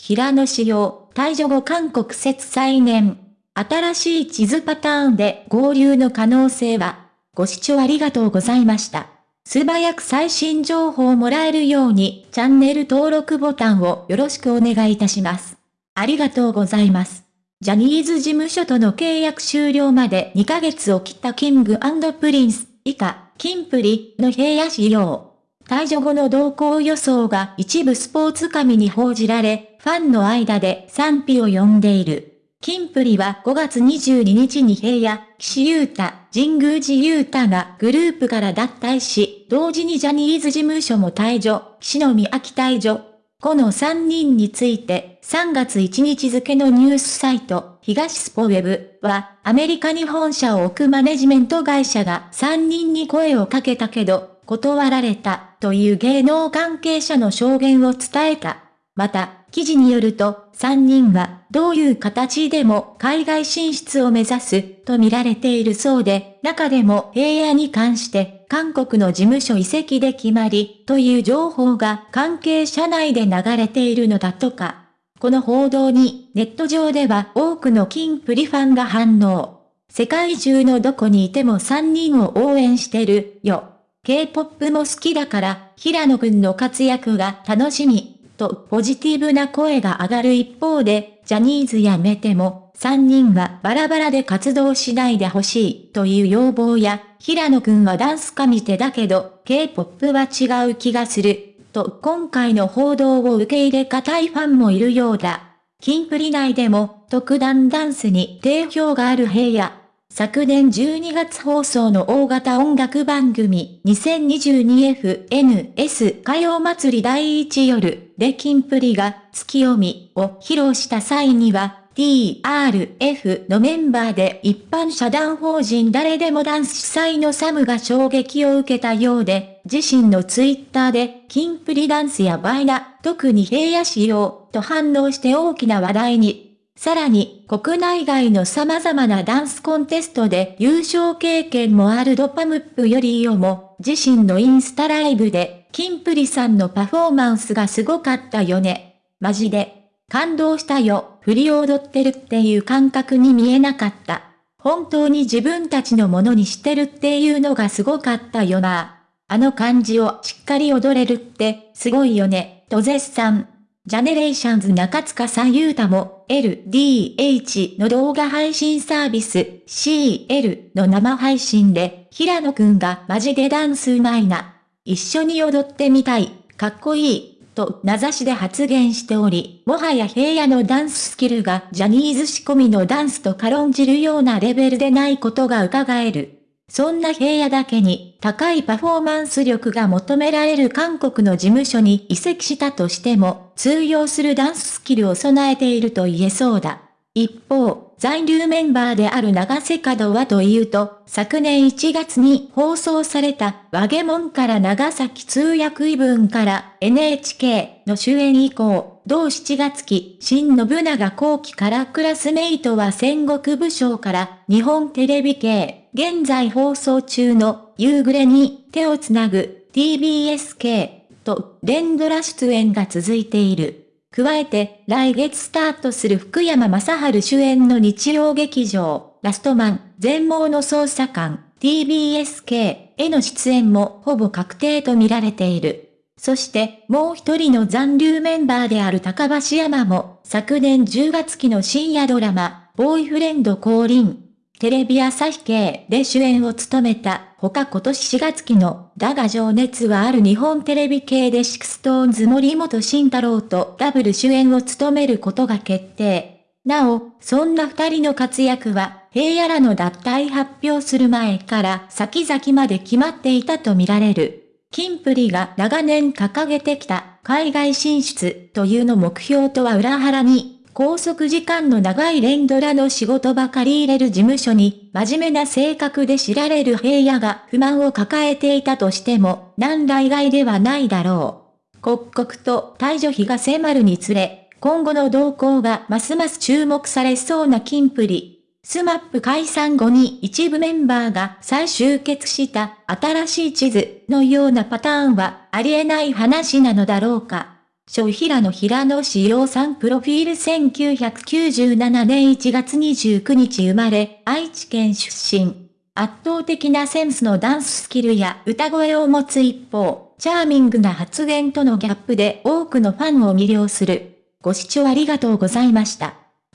平野紫耀、退所後韓国説再燃。新しい地図パターンで合流の可能性は、ご視聴ありがとうございました。素早く最新情報をもらえるようにチャンネル登録ボタンをよろしくお願いいたします。ありがとうございます。ジャニーズ事務所との契約終了まで2ヶ月を切った King & Prince、以下、キンプリの平野紫耀。退場後の動向予想が一部スポーツ紙に報じられ、ファンの間で賛否を呼んでいる。キンプリは5月22日に平野、岸優太、神宮寺優太がグループから脱退し、同時にジャニーズ事務所も退場、岸野美秋退場。この3人について、3月1日付のニュースサイト、東スポウェブは、アメリカに本社を置くマネジメント会社が3人に声をかけたけど、断られた、という芸能関係者の証言を伝えた。また、記事によると、3人はどういう形でも海外進出を目指すと見られているそうで、中でも平野に関して韓国の事務所移籍で決まりという情報が関係者内で流れているのだとか。この報道にネット上では多くのキンプリファンが反応。世界中のどこにいても3人を応援してるよ。K-POP も好きだから平野くんの活躍が楽しみ。とポジティブな声が上がる一方で、ジャニーズ辞めても、3人はバラバラで活動しないでほしいという要望や、平野くんはダンスかみ手だけど、K-POP は違う気がする、と今回の報道を受け入れ固いファンもいるようだ。キンプリ内でも、特段ダンスに定評がある平野。昨年12月放送の大型音楽番組 2022FNS 歌謡祭り第1夜でキンプリが月読みを披露した際には TRF のメンバーで一般社団法人誰でもダンス主催のサムが衝撃を受けたようで、自身のツイッターで、キンプリダンスやバイナ、特に平野仕様、と反応して大きな話題に。さらに、国内外の様々なダンスコンテストで優勝経験もあるドパムップよりよも、自身のインスタライブで、キンプリさんのパフォーマンスがすごかったよね。マジで。感動したよ。振り踊ってるっていう感覚に見えなかった。本当に自分たちのものにしてるっていうのがすごかったよな。あの感じをしっかり踊れるってすごいよね、と絶賛。ジャネレーションズ中塚さんゆうたも LDH の動画配信サービス CL の生配信で平野くんがマジでダンスうまいな。一緒に踊ってみたい。かっこいい。と名指しで発言しており、もはや平野のダンススキルがジャニーズ仕込みのダンスと軽んじるようなレベルでないことが伺える。そんな平野だけに高いパフォーマンス力が求められる韓国の事務所に移籍したとしても通用するダンススキルを備えていると言えそうだ。一方、残留メンバーである長瀬角はというと、昨年1月に放送された、ワゲモンから長崎通訳異文から NHK の主演以降、同7月期、新信長後期からクラスメイトは戦国武将から日本テレビ系、現在放送中の夕暮れに手をつなぐ TBS 系と連ドラ出演が続いている。加えて、来月スタートする福山雅治主演の日曜劇場、ラストマン、全盲の捜査官、TBSK への出演もほぼ確定と見られている。そして、もう一人の残留メンバーである高橋海人も、昨年10月期の深夜ドラマ、ボーイフレンド降臨、テレビ朝日系で主演を務めた、他今年4月期の、だが情熱はある日本テレビ系で SixTONES 森本慎太郎とダブル主演を務めることが決定。なお、そんな二人の活躍は、平野らの脱退発表する前から先々まで決まっていたとみられる。キンプリが長年掲げてきた海外進出というの目標とは裏腹に拘束時間の長い連ドラの仕事ばかり入れる事務所に、真面目な性格で知られる平野が不満を抱えていたとしても、何ら意外ではないだろう。刻々と退所日が迫るにつれ、今後の動向がますます注目されそうなキンプリ。 SMAP 解散後に一部メンバーが再集結した新しい地図のようなパターンはありえない話なのだろうか。小平野平野志陽さんプロフィール1997年1月29日生まれ、愛知県出身。圧倒的なセンスのダンススキルや歌声を持つ一方、チャーミングな発言とのギャップで多くのファンを魅了する。ご視聴ありがとうございました。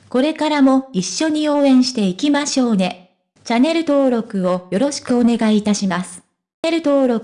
これからも一緒に応援していきましょうね。チャンネル登録をよろしくお願いいたします。チャンネル登録